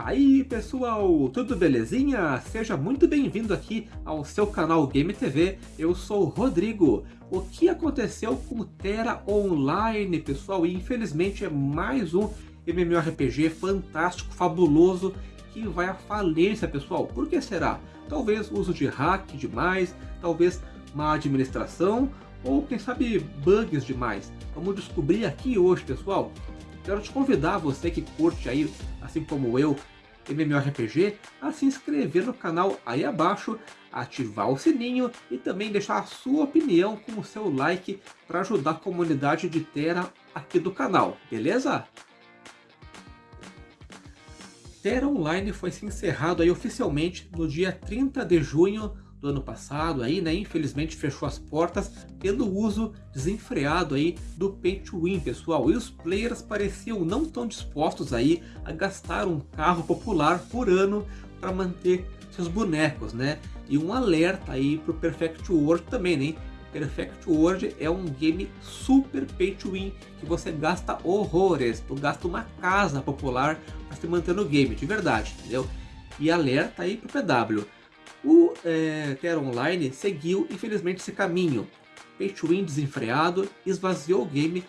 aí pessoal, tudo belezinha? Seja muito bem-vindo aqui ao seu canal Game TV, eu sou o Rodrigo. O que aconteceu com o Terra Online, pessoal? E infelizmente é mais um MMORPG fantástico, fabuloso, que vai à falência, pessoal. Por que será? Talvez uso de hack demais, talvez má administração, ou quem sabe bugs demais. Vamos descobrir aqui hoje, pessoal. Quero te convidar, você que curte aí, assim como eu, MMORPG, a se inscrever no canal aí abaixo, ativar o sininho e também deixar a sua opinião com o seu like para ajudar a comunidade de Terra aqui do canal, beleza? Terra Online foi se encerrado aí oficialmente no dia 30 de junho do ano passado, aí, né, infelizmente fechou as portas pelo uso desenfreado aí do Pay to Win, pessoal. E os players pareciam não tão dispostos aí a gastar um carro popular por ano para manter seus bonecos, né? E um alerta aí para o Perfect World também, né? Perfect World é um game super pay to win, que você gasta horrores, tu gasta uma casa popular para se manter no game, de verdade, entendeu? E alerta aí pro PW, o é, Terra Online seguiu, infelizmente, esse caminho. Pay to win desenfreado, esvaziou o game,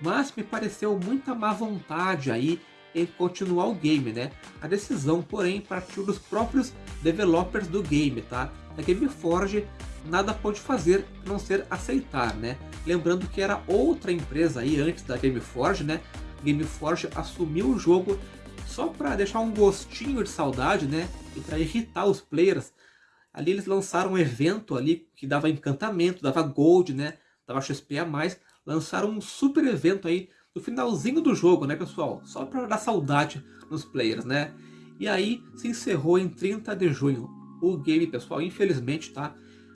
mas me pareceu muita má vontade aí em continuar o game, né? A decisão, porém, partiu dos próprios developers do game, tá? A Gameforge nada pode fazer não ser aceitar, né? Lembrando que era outra empresa aí antes da Gameforge, né? Gameforge assumiu o jogo só para deixar um gostinho de saudade, né? E para irritar os players. Ali eles lançaram um evento ali que dava encantamento, dava gold, né? Dava XP a mais. Lançaram um super evento aí no finalzinho do jogo, né, pessoal? Só para dar saudade nos players, né? E aí se encerrou em 30 de junho. O game, pessoal, infelizmente, tá?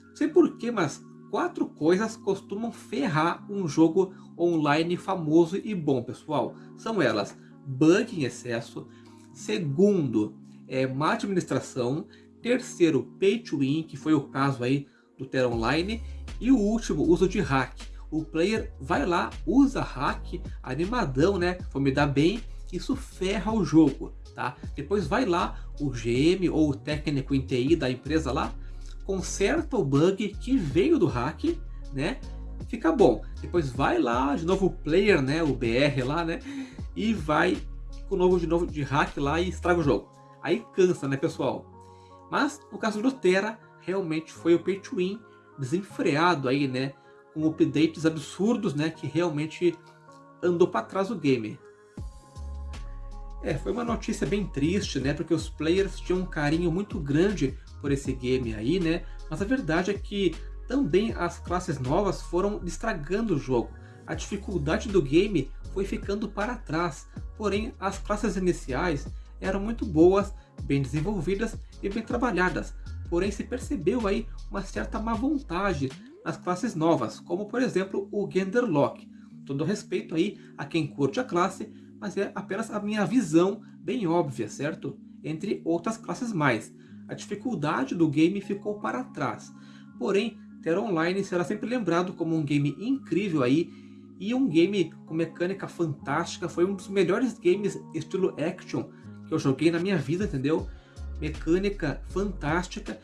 Não sei porquê, mas quatro coisas costumam ferrar um jogo online famoso e bom, pessoal. São elas bug em excesso. Segundo, é, má administração. Terceiro, pay to win, que foi o caso aí do Terra Online. E o último, uso de hack. O player vai lá, usa hack, animadão, né? Vou me dar bem, isso ferra o jogo, tá? Depois vai lá, o GM ou o técnico em TI da empresa lá, conserta o bug que veio do hack, né? Fica bom. Depois vai lá, de novo o player, né? O BR lá, né? e vai com o novo de novo de hack lá e estraga o jogo. Aí cansa, né, pessoal? Mas no caso do Terra, realmente foi o pay to win desenfreado aí, né? Com updates absurdos, né? Que realmente andou para trás o game. É, foi uma notícia bem triste, né? Porque os players tinham um carinho muito grande por esse game aí, né? Mas a verdade é que também as classes novas foram estragando o jogo. A dificuldade do game foi ficando para trás, porém as classes iniciais eram muito boas, bem desenvolvidas e bem trabalhadas, porém se percebeu aí uma certa má vontade nas classes novas, como por exemplo o Genderlock. Todo respeito aí a quem curte a classe, mas é apenas a minha visão bem óbvia, certo? Entre outras classes mais. A dificuldade do game ficou para trás. Porém, Terra Online será sempre lembrado como um game incrível aí e um game com mecânica fantástica, foi um dos melhores games estilo action eu joguei na minha vida, entendeu? Mecânica fantástica,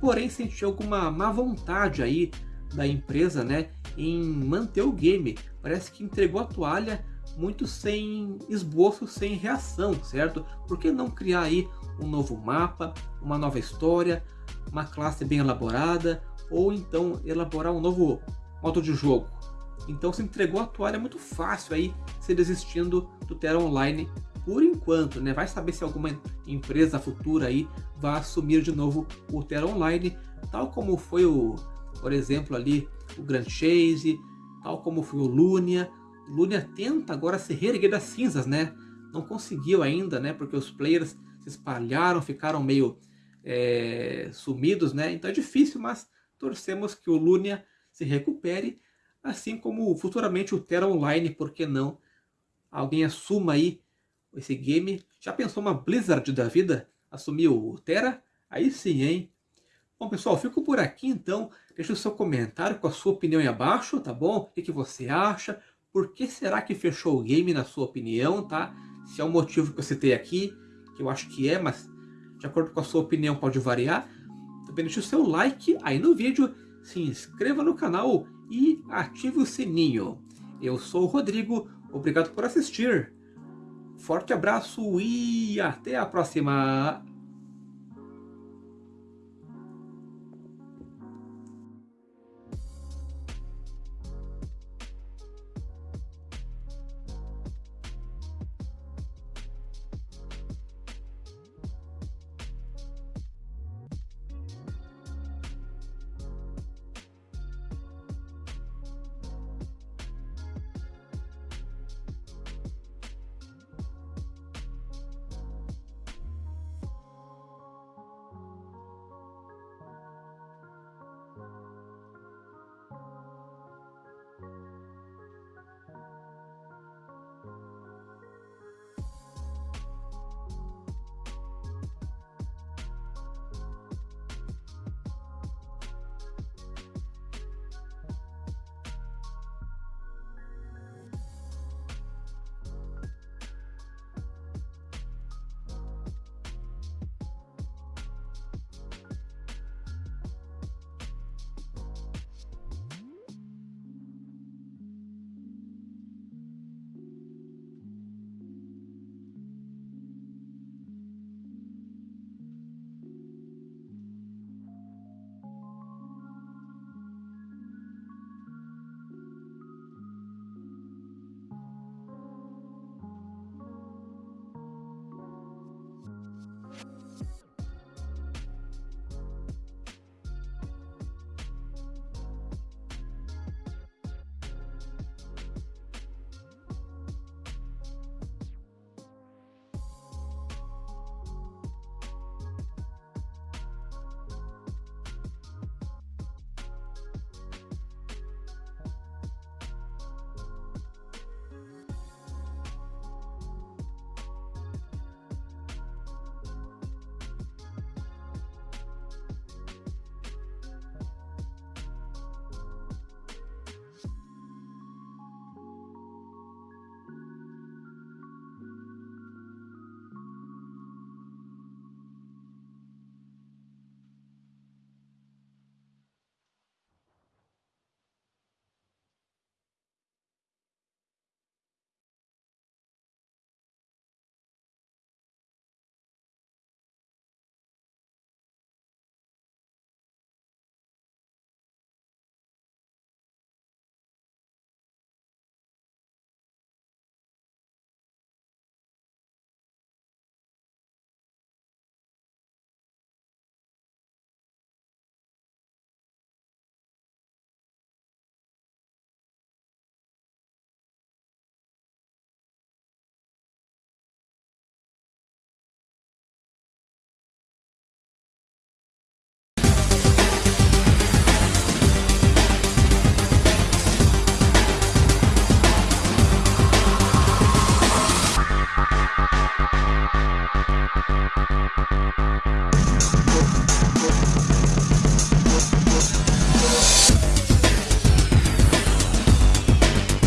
porém senti alguma má vontade aí da empresa, né, em manter o game. Parece que entregou a toalha muito sem esboço, sem reação, certo? Por que não criar aí um novo mapa, uma nova história, uma classe bem elaborada, ou então elaborar um novo modo de jogo? Então se entregou a toalha muito fácil aí, se desistindo do Terra Online por enquanto, né? Vai saber se alguma empresa futura aí vai assumir de novo o Terra Online, tal como foi o, por exemplo, ali o Grand Chase, tal como foi o Lunia. Lunia tenta agora se reerguer das cinzas, né? Não conseguiu ainda, né? Porque os players se espalharam, ficaram meio é, sumidos, né? Então é difícil, mas torcemos que o Lunia se recupere assim como futuramente o Terra Online, por que não? Alguém assuma aí esse game. Já pensou uma Blizzard da vida? Assumir o Terra? Aí sim, hein? Bom, pessoal, fico por aqui então. Deixe o seu comentário com a sua opinião aí abaixo, tá bom? O que, você acha? Por que será que fechou o game, na sua opinião, tá? Se é o motivo que eu citei aqui. que eu acho que é, mas de acordo com a sua opinião pode variar. Também deixe o seu like aí no vídeo, se inscreva no canal e ative o sininho. Eu sou o Rodrigo, obrigado por assistir. Forte abraço e até a próxima!